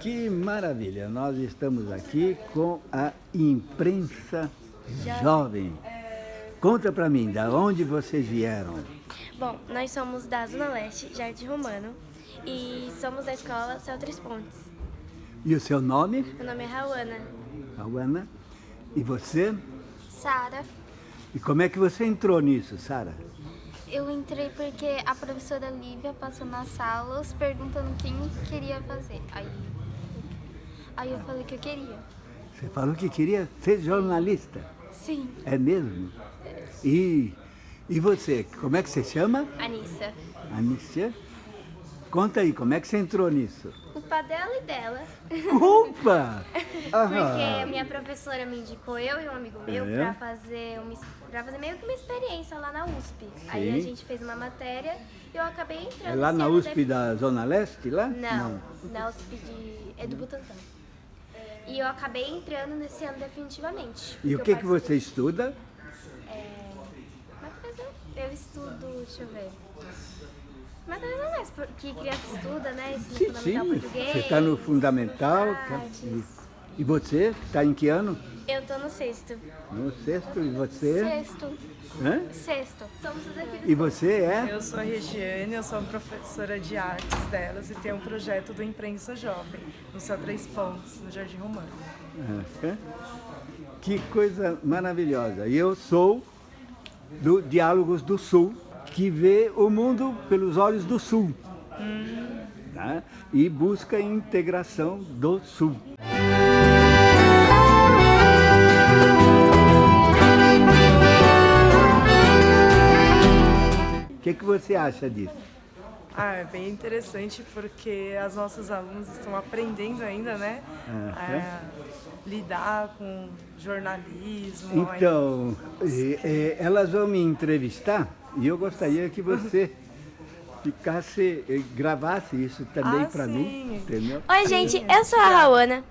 Que maravilha! Nós estamos aqui com a imprensa jovem. Conta para mim, da onde vocês vieram? Bom, nós somos da Zona Leste, Jardim Romano, e somos da escola Céu Três Pontes. E o seu nome? Meu nome é Rauana. Rauana. E você? Sara. E como é que você entrou nisso, Sara? Eu entrei porque a professora Lívia passou nas salas perguntando quem queria fazer. Aí, aí eu falei que eu queria. Você falou que queria ser jornalista? Sim. É mesmo? E, e você, como é que você chama? Anissa. Anícia? Conta aí, como é que você entrou nisso? Culpa dela e dela. Culpa! Porque a minha professora me indicou, eu e um amigo meu, É? pra fazer, uma, pra fazer meio que uma experiência lá na USP. Aí a Sim. gente fez uma matéria e eu acabei entrando. É lá na USP da Zona Leste, lá? Não, na USP de... é do Butantã. E eu acabei entrando nesse ano definitivamente. E o porque que, que você estuda? Mas eu, estudo, deixa eu ver. Mas não é mais que criança estuda, né? Ensino Sim, fundamental sim. português. Você está no fundamental. artes. E, você? Está em que ano? Eu tô no sexto. No sexto. E você? Sexto. Hã? Sexto. Somos daqui E você é? Eu sou a Regiane, eu sou professora de artes delas e tenho um projeto do Imprensa Jovem, no Céu Três Pontos, no Jardim Romano. Que coisa maravilhosa. E eu sou do Diálogos do Sul, que vê o mundo pelos olhos do Sul. Tá? E busca a integração do Sul. Que, que você acha disso? Ah, é bem interessante porque as nossas alunas estão aprendendo ainda, né? A lidar com jornalismo. Então, eh, eh, elas vão me entrevistar e eu gostaria que você ficasse, eh, gravasse isso também Ah, para mim, entendeu? Oi, gente, eu sou a Rauana.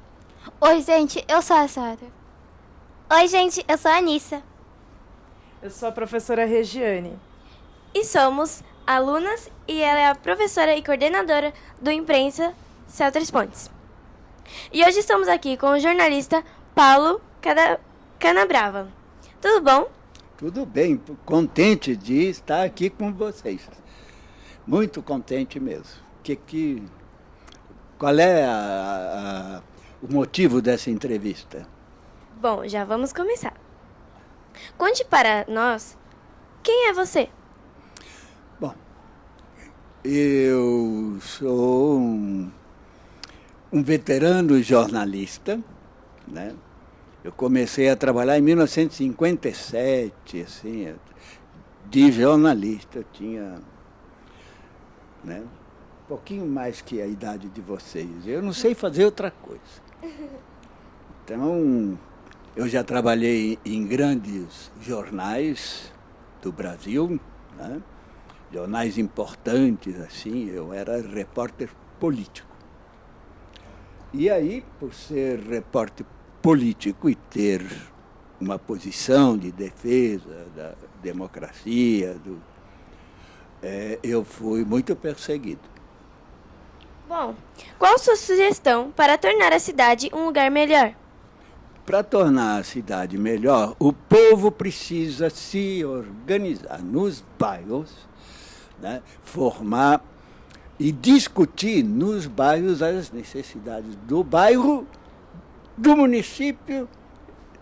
Oi, gente, eu sou a Sara. Oi, gente, eu sou a Anissa. Eu sou a professora Regiane. E somos alunas e ela é a professora e coordenadora do Imprensa Céu Três Pontes. E hoje estamos aqui com o jornalista Paulo Canabrava. Tudo bom? Tudo bem, contente de estar aqui com vocês. Muito contente mesmo. Que, que, qual é a- a- o motivo dessa entrevista? Bom, já vamos começar. Conte para nós quem é você. Eu sou um, um veterano jornalista, né? Eu comecei a trabalhar em 1957, assim, de jornalista. Eu tinha né, um pouquinho mais que a idade de vocês. Eu não sei fazer outra coisa. Então, eu já trabalhei em grandes jornais do Brasil, né? Jornais importantes, assim, eu era repórter político. E aí, por ser repórter político e ter uma posição de defesa da democracia, do, eh, eu fui muito perseguido. Bom, qual sua sugestão para tornar a cidade um lugar melhor? Para tornar a cidade melhor, o povo precisa se organizar nos bairros, né, formar e discutir nos bairros as necessidades do bairro, do município,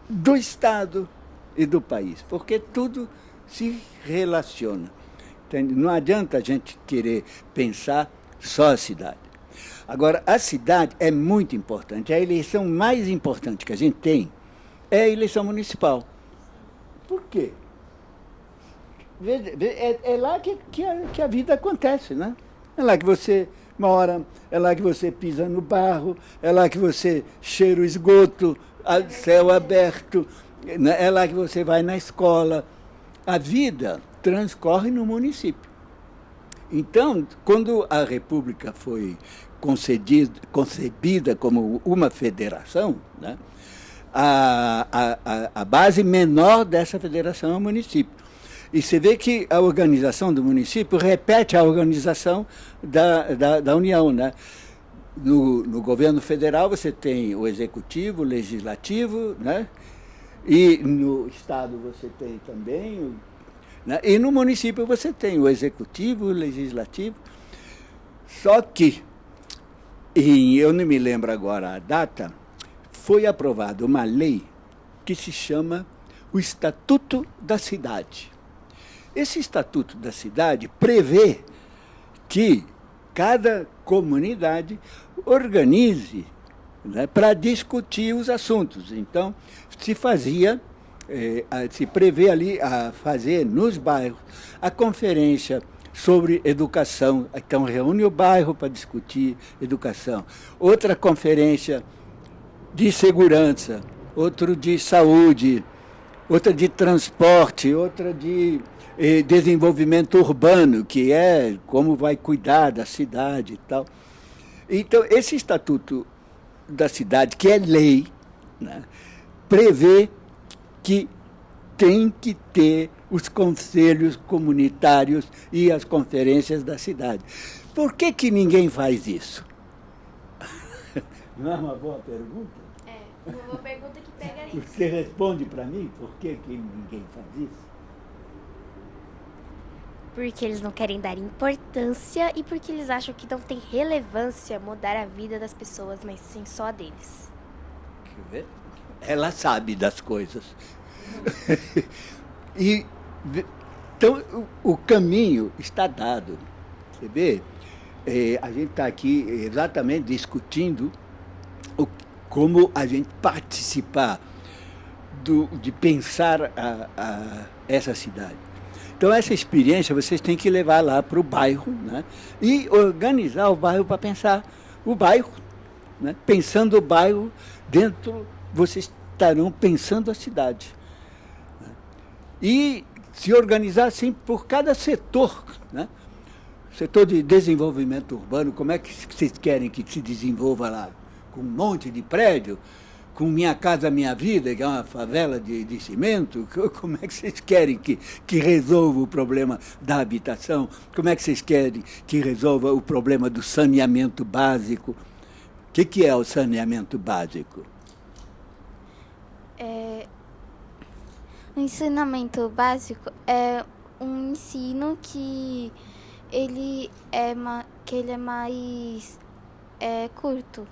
do Estado e do país, porque tudo se relaciona. Não adianta a gente querer pensar só a cidade. Agora, a cidade é muito importante. A eleição mais importante que a gente tem é a eleição municipal. Por quê? É, é lá que, que, a, que a vida acontece, né? É lá que você mora, é lá que você pisa no barro, é lá que você cheira o esgoto, a céu aberto, né? é lá que você vai na escola. A vida transcorre no município. Então, quando a República foi concedido, concebida como uma federação, né, a, a- a base menor dessa federação é o município. E você vê que a organização do município repete a organização da, da, da União. Né? no, no governo federal você tem o executivo, o legislativo, né? E no estado você tem também, né? e no município você tem o executivo, o legislativo. Só que, e eu não me lembro agora a data, foi aprovada uma lei que se chama o Estatuto da Cidade. Esse Estatuto da Cidade prevê que cada comunidade organize né, para discutir os assuntos. Então, se fazia, eh, se prevê ali a fazer nos bairros a conferência sobre educação. Então, reúne o bairro para discutir educação. Outra conferência de segurança, outro de saúde, outra de transporte, outra de eh, desenvolvimento urbano, que é como vai cuidar da cidade e tal. Então, esse estatuto da cidade, que é lei, né, prevê que tem que ter os conselhos comunitários e as conferências da cidade. Por que, que ninguém faz isso? Não é uma boa pergunta? Uma pergunta que pega isso. Você responde para mim por que, que ninguém faz isso? Porque eles não querem dar importância e porque eles acham que não tem relevância mudar a vida das pessoas, mas sim só a deles. Quer ver? Ela sabe das coisas. e então o, o caminho está dado. Você vê? É, a gente está aqui exatamente discutindo o, como a gente participar do, de pensar a, a essa cidade. Então, essa experiência vocês têm que levar lá para o bairro né? e organizar o bairro para pensar o bairro. Né? Pensando o bairro, dentro vocês estarão pensando a cidade. Né? E se organizar assim por cada setor. Né? Setor de desenvolvimento urbano, como é que vocês querem que se desenvolva lá? Com um monte de prédio? com Minha Casa Minha Vida, que é uma favela de, de cimento, como é que vocês querem que, que resolva o problema da habitação? Como é que vocês querem que resolva o problema do saneamento básico? O que, que é o saneamento básico? É, o ensinamento básico é um ensino que ele é, que ele é mais é, curto.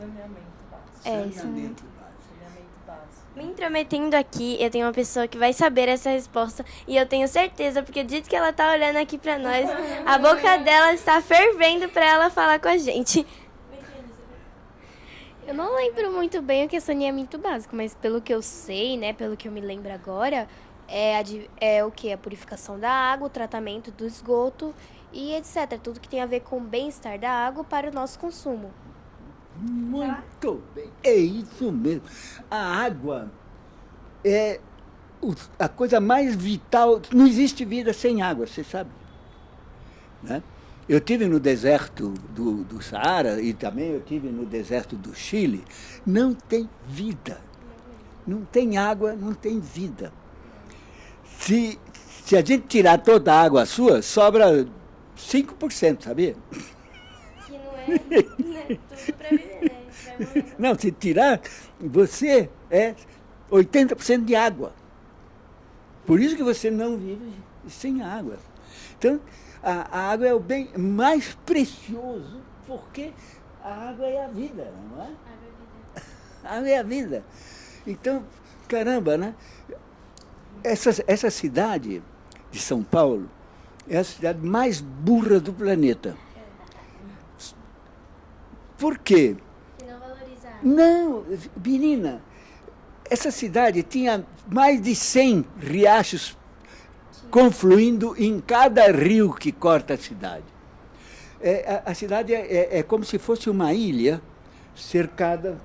Saneamento. É, isso mesmo. Me intrometendo aqui, eu tenho uma pessoa que vai saber essa resposta e eu tenho certeza, porque dito que ela tá olhando aqui pra nós, a boca dela está fervendo pra ela falar com a gente. Eu não lembro muito bem o que é saneamento básico, mas pelo que eu sei, né, pelo que eu me lembro agora, é, a, é o que? A purificação da água, o tratamento do esgoto e etc. Tudo que tem a ver com o bem-estar da água para o nosso consumo. Muito bem, é isso mesmo. A água é a coisa mais vital. Não existe vida sem água, você sabe. Né? Eu tive no deserto do, do Saara e também eu tive no deserto do Chile. Não tem vida. Não tem água, não tem vida. Se, se a gente tirar toda a água sua, sobra 5%, sabia? É, é tudo para viver, né? Não, se tirar, você é 80% de água. Por isso que você não vive sem água. Então, a, a, água é o bem mais precioso, porque a água é a vida, não é? A água é a vida. Então, caramba, né? Essa, essa cidade de São Paulo é a cidade mais burra do planeta. Por quê? Não, menina, essa cidade tinha mais de 100 riachos confluindo em cada rio que corta a cidade. É, a, a, cidade é, é, é, como se fosse uma ilha cercada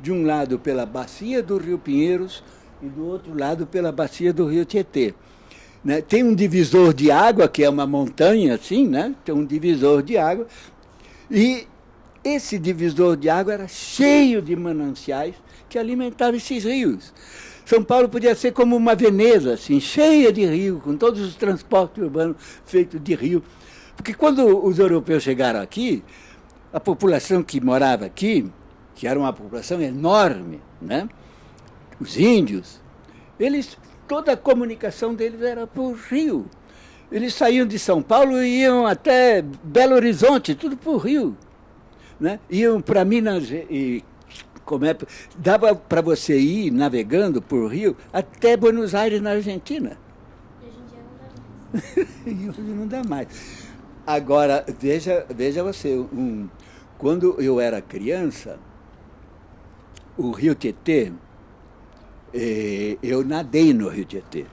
de um lado pela bacia do Rio Pinheiros e do outro lado pela bacia do Rio Tietê. Né? Tem um divisor de água, que é uma montanha assim, né? tem um divisor de água, e esse divisor de água era cheio de mananciais que alimentavam esses rios. São Paulo podia ser como uma Veneza, assim, cheia de rio, com todos os transportes urbanos feitos de rio. Porque quando os europeus chegaram aqui, a população que morava aqui, que era uma população enorme, né? os índios, eles, toda a comunicação deles era por rio. Eles saíam de São Paulo e iam até Belo Horizonte, tudo por rio. Né? Iam para Minas e como é, dava para você ir navegando por rio até Buenos Aires, na Argentina. E hoje em dia não dá mais. e hoje não dá mais. Agora, veja, veja você, um, quando eu era criança, o Rio Tietê, eh, eu nadei no Rio Tietê.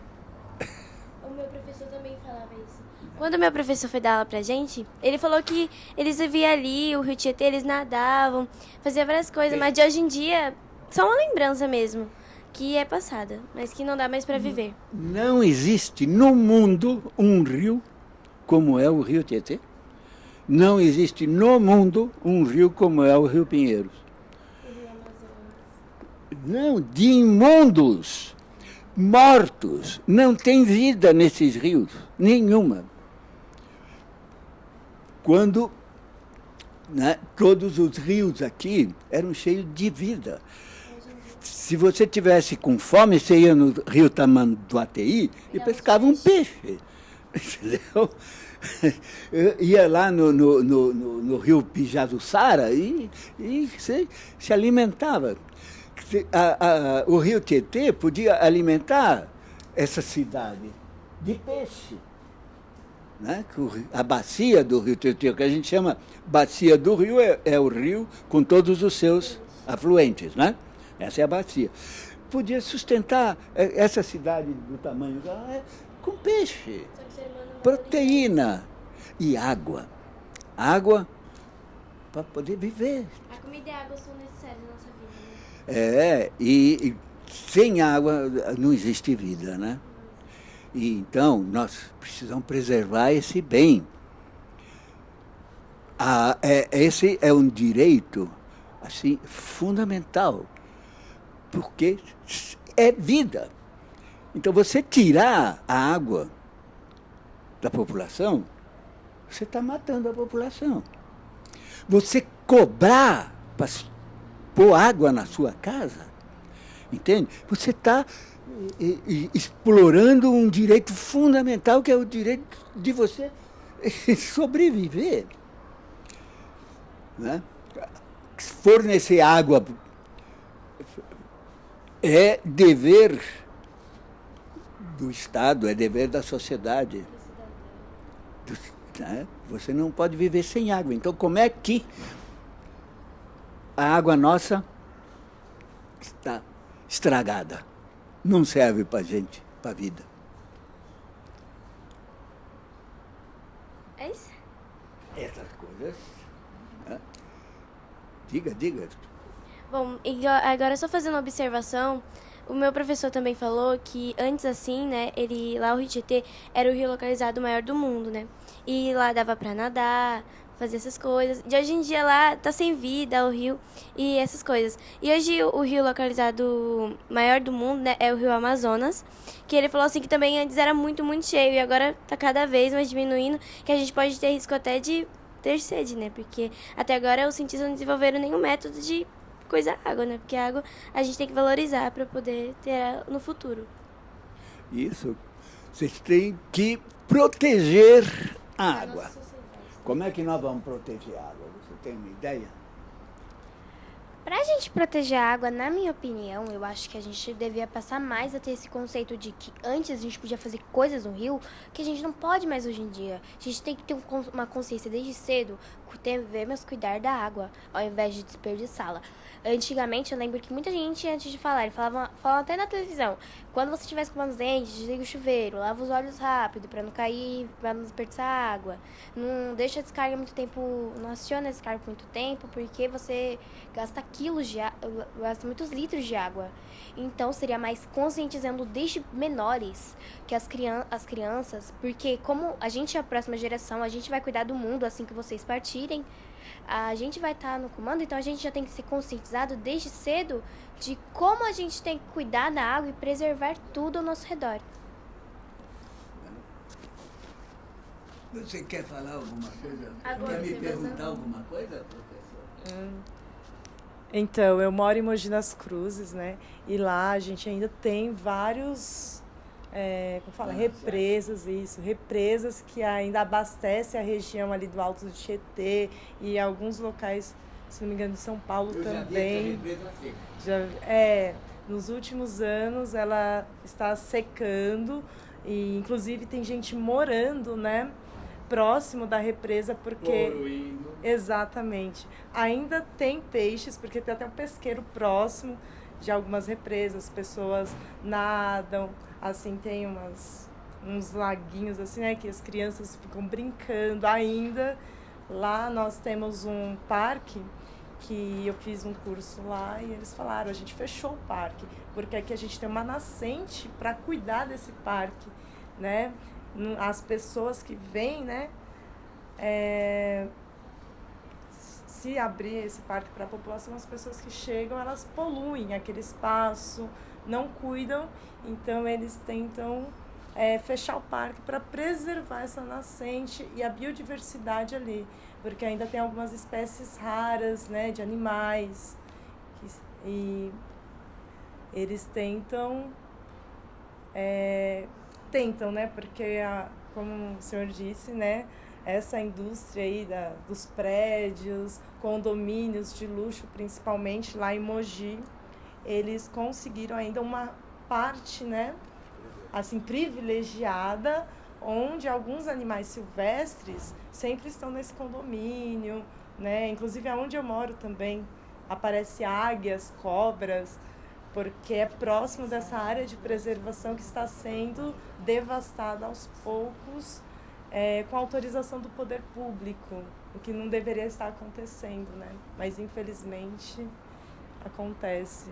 O meu professor também falava isso. Quando o meu professor foi dar aula pra gente, ele falou que eles viviam ali, o Rio Tietê, eles nadavam, faziam várias coisas, mas de hoje em dia, só uma lembrança mesmo, que é passada, mas que não dá mais pra viver. Não existe no mundo um rio como é o Rio Tietê. Não existe no mundo um rio como é o Rio Pinheiros. Não, de imundos, mortos. Não tem vida nesses rios, nenhuma. Quando né, todos os rios aqui eram cheios de vida. Se você tivesse com fome, você ia no rio Tamanduateí e pescava um peixe. Entendeu? Eu ia lá no, no, no, no, no rio Pijazuçara e, e se, se alimentava. A, a, o rio Tietê podia alimentar essa cidade de peixe. Né? A bacia do rio Tietê, que a gente chama bacia do rio, é, é o rio com todos os seus afluentes. Né? Essa é a bacia. Podia sustentar essa cidade do tamanho é, com peixe proteína e água. Água para poder viver. A comida e a água são necessárias na nossa vida. Né? É, e, e sem água não existe vida, né? E, então, nós precisamos preservar esse bem. Ah, é, esse é um direito assim fundamental, porque é vida. Então, você tirar a água da população, você está matando a população. Você cobrar para pôr água na sua casa, entende? Você está explorando um direito fundamental que é o direito de você sobreviver. Né? Fornecer água é dever do Estado, é dever da sociedade. Né? Você não pode viver sem água. Então, como é que a água nossa está estragada? Não serve para gente, para vida. É isso? Essas coisas. Né? Diga, diga. Bom, agora só fazendo uma observação, o meu professor também falou que antes assim, né, ele lá o Rio Tietê era o rio localizado maior do mundo, né? E lá dava para nadar, fazer essas coisas. De hoje em dia lá tá sem vida o rio e essas coisas. E hoje o rio localizado maior do mundo, né, é o rio Amazonas, que ele falou assim que também antes era muito, muito cheio e agora tá cada vez mais diminuindo, que a gente pode ter risco até de ter sede, né? Porque até agora os cientistas não desenvolveram nenhum método de coisa água, né? Porque a água a gente tem que valorizar para poder ter no futuro. Isso. Vocês têm que proteger a água. Como é que nós vamos proteger a água? Você tem uma ideia? Para a gente proteger a água, na minha opinião, eu acho que a gente devia passar mais a ter esse conceito de que antes a gente podia fazer coisas no rio que a gente não pode mais hoje em dia. A gente tem que ter uma consciência desde cedo, devemos cuidar da água, ao invés de desperdiçá-la. Antigamente, eu lembro que muita gente, antes de falar, falava, falava até na televisão, quando você estiver escovando os dentes, desliga o chuveiro, lava os olhos rápido para não cair, para não desperdiçar água. Não deixa a descarga muito tempo, não aciona a descarga muito tempo, porque você gasta quilos de gasta muitos litros de água. Então, seria mais conscientizando desde menores que as, crian as crianças, porque como a gente é a próxima geração, a gente vai cuidar do mundo assim que vocês partirem, a gente vai estar tá no comando, então a gente já tem que ser conscientizado desde cedo de como a gente tem que cuidar da água e preservar tudo ao nosso redor. Você quer falar alguma coisa? Agora quer me perguntar vai- alguma coisa, professor? Então, eu moro em Mogi das Cruzes, né? E lá a gente ainda tem vários, é, como fala, represas, isso, represas que ainda abastecem a região ali do Alto do Tietê e alguns locais, se não me engano, de São Paulo Eu já também. seca. Já, é, nos últimos anos ela está secando e inclusive tem gente morando, né, próximo da represa porque Poluindo. exatamente. Ainda tem peixes porque tem até um pesqueiro próximo de algumas represas, pessoas nadam, assim tem umas uns laguinhos assim, né, que as crianças ficam brincando ainda. Lá nós temos um parque que eu fiz um curso lá e eles falaram, a gente fechou o parque, porque aqui a gente tem uma nascente para cuidar desse parque, né? As pessoas que vêm, né? é, se abrir esse parque para a população, as pessoas que chegam, elas poluem aquele espaço, não cuidam, então eles tentam é, fechar o parque para preservar essa nascente e a biodiversidade ali, porque ainda tem algumas espécies raras, né, de animais, que- e eles tentam é, tentam, né? Porque, a, como o senhor disse, né? Essa indústria aí da, dos prédios, condomínios de luxo, principalmente lá em Mogi, eles conseguiram ainda uma parte, né? Assim, privilegiada, onde alguns animais silvestres sempre estão nesse condomínio, né? Inclusive, aonde eu moro também, aparece águias, cobras, porque é próximo dessa área de preservação que está sendo devastada aos poucos é, com autorização do poder público, o que não deveria estar acontecendo, né? Mas infelizmente acontece.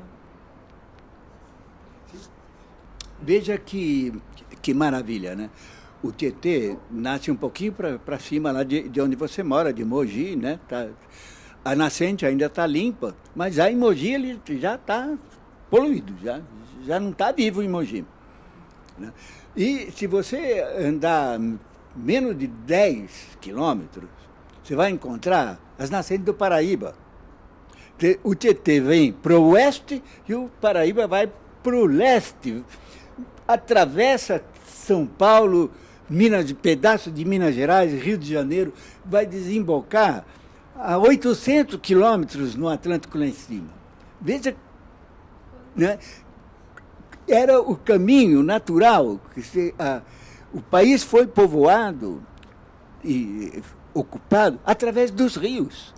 Veja que, que maravilha, né? O Tietê nasce um pouquinho para cima lá de, de onde você mora, de Mogi, né? Tá, a nascente ainda está limpa, mas aí em Mogi ele já está poluído, já, já não está vivo em Mogi. né? E se você andar menos de 10 quilômetros, você vai encontrar as nascentes do Paraíba. O Tietê vem para o oeste e o Paraíba vai para o leste. Atravessa São Paulo, Minas, pedaço de Minas Gerais, Rio de Janeiro, vai desembocar a 800 quilômetros no Atlântico lá em cima. Veja, né? era o caminho natural. que se, ah, o país foi povoado e ocupado através dos rios.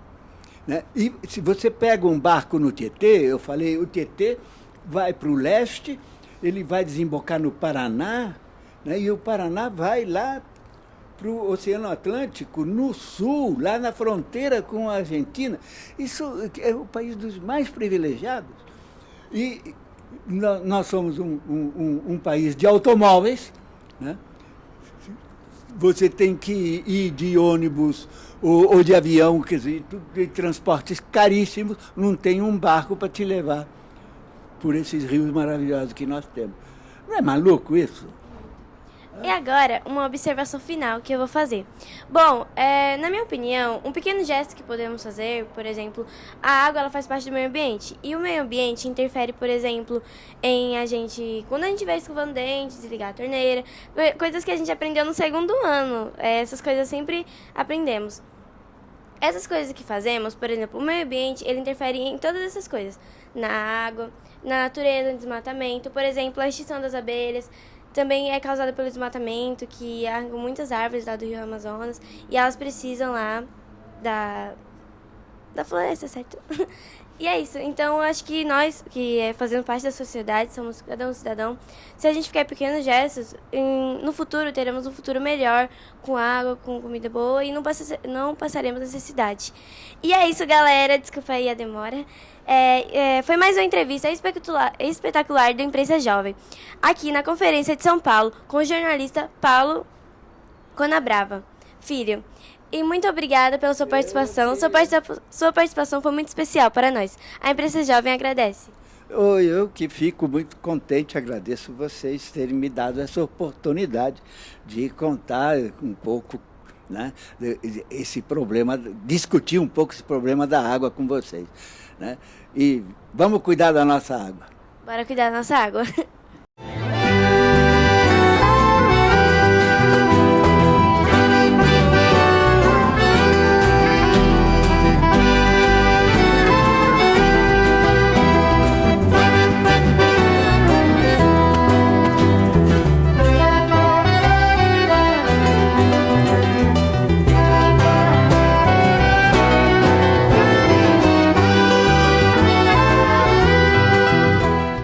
Né? E se você pega um barco no Tietê, eu falei, o Tietê vai para o leste, ele vai desembocar no Paraná, né? e o Paraná vai lá para o Oceano Atlântico, no sul, lá na fronteira com a Argentina. Isso é o país dos mais privilegiados. E nó- nós somos um- um- um país de automóveis, né? Você tem que ir de ônibus ou, ou de avião, quer dizer, de transportes caríssimos, não tem um barco para te levar por esses rios maravilhosos que nós temos. Não é maluco isso? E agora, uma observação final que eu vou fazer. Bom, é, na minha opinião, um pequeno gesto que podemos fazer, por exemplo, a água ela faz parte do meio ambiente. E o meio ambiente interfere, por exemplo, em a gente, quando a gente vai escovando dentes, desligar a torneira, co- coisas que a gente aprendeu no segundo ano. É, essas coisas sempre aprendemos. Essas coisas que fazemos, por exemplo, o meio ambiente, ele interfere em todas essas coisas. Na água, na natureza, no desmatamento. Por exemplo, a extinção das abelhas também é causada pelo desmatamento, que há muitas árvores lá do Rio Amazonas. E elas precisam lá da, da floresta, certo? E é isso. Então, eu acho que nós, que é, fazemos parte da sociedade, somos cada um cidadão, se a gente em pequenos gestos, em- no futuro teremos um futuro melhor, com água, com comida boa e não, passa, não passaremos necessidade. E é isso, galera. Desculpa aí a demora. É, é, foi mais uma entrevista espetacular, espetacular do Imprensa Jovem, aqui na Conferência de São Paulo, com o jornalista Paulo Conabrava, filho. E muito obrigada pela sua participação. Sua, participa- sua participação foi muito especial para nós. A Imprensa Jovem agradece. Oi, Eu que fico muito contente, agradeço vocês terem me dado essa oportunidade de contar um pouco né, esse problema, discutir um pouco esse problema da água com vocês. Né? E vamos cuidar da nossa água. Bora cuidar da nossa água.